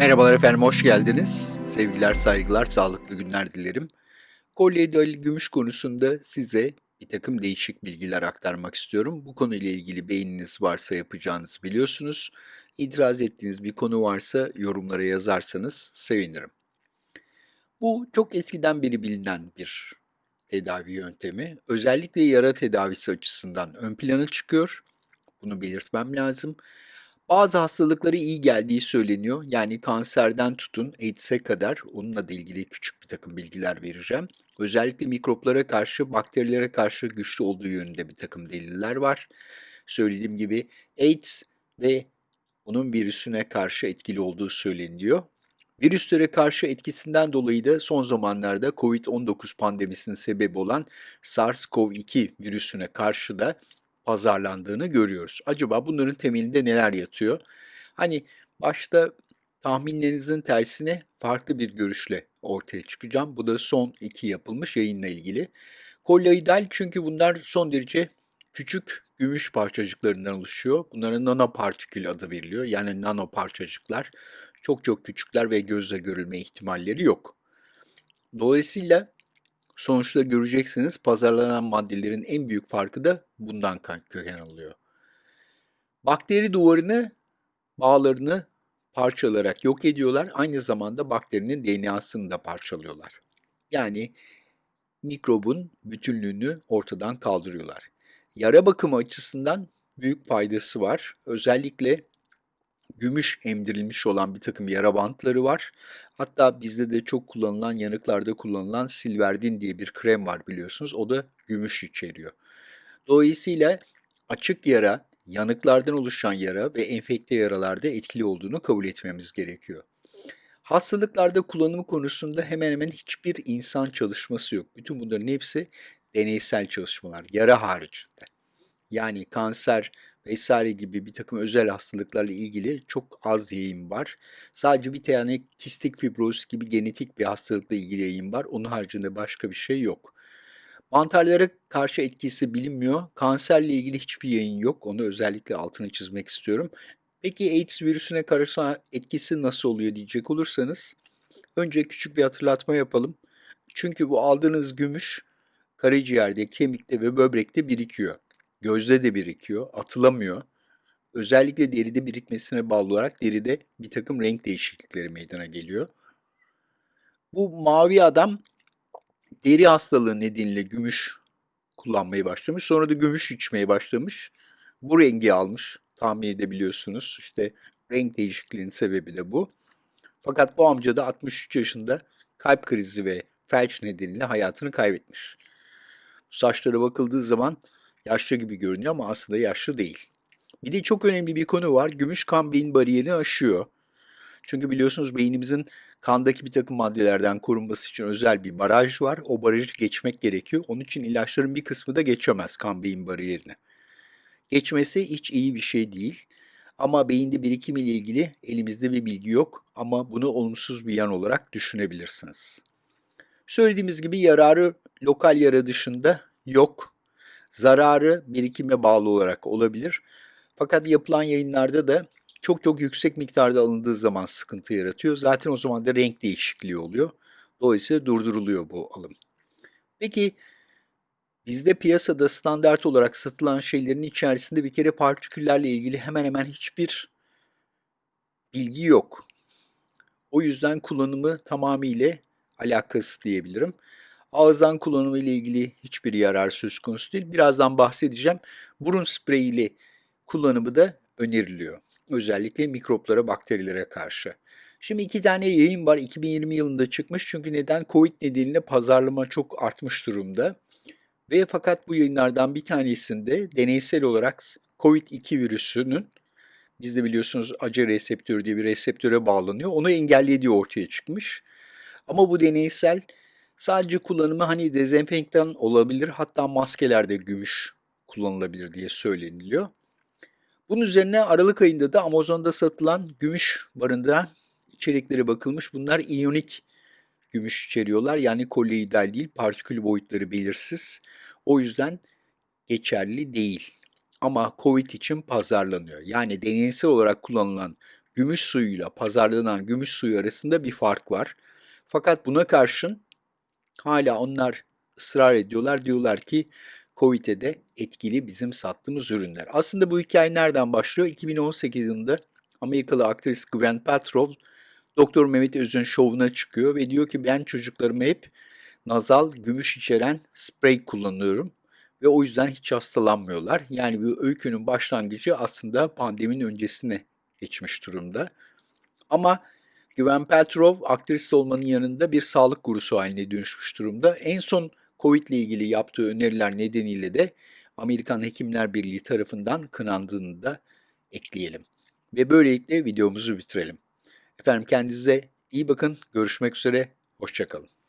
Merhabalar efendim, hoş geldiniz. Sevgiler, saygılar, sağlıklı günler dilerim. Kolloidal gümüş konusunda size bir takım değişik bilgiler aktarmak istiyorum. Bu konuyla ilgili beğeniniz varsa yapacağınızı biliyorsunuz. İtiraz ettiğiniz bir konu varsa yorumlara yazarsanız sevinirim. Bu çok eskiden beri bilinen bir tedavi yöntemi. Özellikle yara tedavisi açısından ön plana çıkıyor. Bunu belirtmem lazım. Bazı hastalıklara iyi geldiği söyleniyor. Yani kanserden tutun AIDS'e kadar onunla da ilgili küçük bir takım bilgiler vereceğim. Özellikle mikroplara karşı, bakterilere karşı güçlü olduğu yönünde bir takım deliller var. Söylediğim gibi AIDS ve onun virüsüne karşı etkili olduğu söyleniyor. Virüslere karşı etkisinden dolayı da son zamanlarda COVID-19 pandemisinin sebebi olan SARS-CoV-2 virüsüne karşı da pazarlandığını görüyoruz. Acaba bunların temelinde neler yatıyor? Hani başta tahminlerinizin tersine farklı bir görüşle ortaya çıkacağım. Bu da son iki yapılmış yayınla ilgili. Kolloidal çünkü bunlar son derece küçük gümüş parçacıklarından oluşuyor. Bunlara nanopartikül adı veriliyor. Yani nano parçacıklar çok çok küçükler ve gözle görülme ihtimalleri yok. Dolayısıyla Sonuçta göreceksiniz pazarlanan maddelerin en büyük farkı da bundan köken alıyor. Bakteri duvarını, bağlarını parçalayarak yok ediyorlar. Aynı zamanda bakterinin DNA'sını da parçalıyorlar. Yani mikrobun bütünlüğünü ortadan kaldırıyorlar. Yara bakımı açısından büyük faydası var. Özellikle gümüş emdirilmiş olan bir takım yara bantları var. Hatta bizde de çok kullanılan, yanıklarda kullanılan Silverdin diye bir krem var biliyorsunuz. O da gümüş içeriyor. Dolayısıyla açık yara, yanıklardan oluşan yara ve enfekte yaralarda etkili olduğunu kabul etmemiz gerekiyor. Hastalıklarda kullanımı konusunda hemen hemen hiçbir insan çalışması yok. Bütün bunların hepsi deneysel çalışmalar, yara haricinde. Yani kanser, vesaire gibi bir takım özel hastalıklarla ilgili çok az yayın var. Sadece bir tane kistik fibroz gibi genetik bir hastalıkla ilgili yayın var. Onun haricinde başka bir şey yok. Mantarlara karşı etkisi bilinmiyor. Kanserle ilgili hiçbir yayın yok. Onu özellikle altını çizmek istiyorum. Peki AIDS virüsüne karşı etkisi nasıl oluyor diyecek olursanız önce küçük bir hatırlatma yapalım. Çünkü bu aldığınız gümüş karaciğerde, kemikte ve böbrekte birikiyor. Gözde de birikiyor, atılamıyor. Özellikle deride birikmesine bağlı olarak deride bir takım renk değişiklikleri meydana geliyor. Bu mavi adam deri hastalığı nedeniyle gümüş kullanmaya başlamış. Sonra da gümüş içmeye başlamış. Bu rengi almış. Tahmin edebiliyorsunuz. İşte renk değişikliğinin sebebi de bu. Fakat bu amca da 63 yaşında kalp krizi ve felç nedeniyle hayatını kaybetmiş. Saçlara bakıldığı zaman yaşlı gibi görünüyor ama aslında yaşlı değil. Bir de çok önemli bir konu var. Gümüş kan beyin bariyerini aşıyor. Çünkü biliyorsunuz beynimizin kandaki bir takım maddelerden korunması için özel bir baraj var. O barajı geçmek gerekiyor. Onun için ilaçların bir kısmı da geçemez kan beyin bariyerini. Geçmesi hiç iyi bir şey değil. Ama beyinde birikim ile ilgili elimizde bir bilgi yok ama bunu olumsuz bir yan olarak düşünebilirsiniz. Söylediğimiz gibi yararı lokal yara dışında yok. Zararı birikime bağlı olarak olabilir. Fakat yapılan yayınlarda da çok çok yüksek miktarda alındığı zaman sıkıntı yaratıyor. Zaten o zaman da renk değişikliği oluyor. Dolayısıyla durduruluyor bu alım. Peki bizde piyasada standart olarak satılan şeylerin içerisinde bir kere partiküllerle ilgili hemen hemen hiçbir bilgi yok. O yüzden kullanımı tamamıyla alakasız diyebilirim. Ağızdan kullanımı ile ilgili hiçbir yarar söz konusu değil. Birazdan bahsedeceğim. Burun spreyi ile kullanımı da öneriliyor. Özellikle mikroplara, bakterilere karşı. Şimdi iki tane yayın var 2020 yılında çıkmış. Çünkü neden? Covid nedeniyle pazarlama çok artmış durumda. Ve fakat bu yayınlardan bir tanesinde deneysel olarak Covid-2 virüsünün bizde biliyorsunuz acı reseptörü diye bir reseptöre bağlanıyor. Onu engellediği ortaya çıkmış. Ama bu deneysel Sadece kullanımı hani dezenfektan olabilir hatta maskelerde gümüş kullanılabilir diye söyleniliyor. Bunun üzerine Aralık ayında da Amazon'da satılan gümüş barındıran içerikleri bakılmış. Bunlar iyonik gümüş içeriyorlar. Yani kolloidal değil, partikül boyutları belirsiz. O yüzden geçerli değil. Ama COVID için pazarlanıyor. Yani deneysel olarak kullanılan gümüş suyuyla pazarlanan gümüş suyu arasında bir fark var. Fakat buna karşın hala onlar ısrar ediyorlar. Diyorlar ki Covid'e de etkili bizim sattığımız ürünler. Aslında bu hikaye nereden başlıyor? 2018 yılında Amerikalı aktris Gwen Paltrow Doktor Mehmet Öz'ün şovuna çıkıyor ve diyor ki ben çocuklarıma hep nazal gümüş içeren sprey kullanıyorum ve o yüzden hiç hastalanmıyorlar. Yani bu öykünün başlangıcı aslında pandeminin öncesine geçmiş durumda. Ama Gwen Paltrow aktris olmanın yanında bir sağlık gurusu haline dönüşmüş durumda. En son Covid ile ilgili yaptığı öneriler nedeniyle de Amerikan Hekimler Birliği tarafından kınandığını da ekleyelim. Ve böylelikle videomuzu bitirelim. Efendim kendinize iyi bakın. Görüşmek üzere. Hoşçakalın.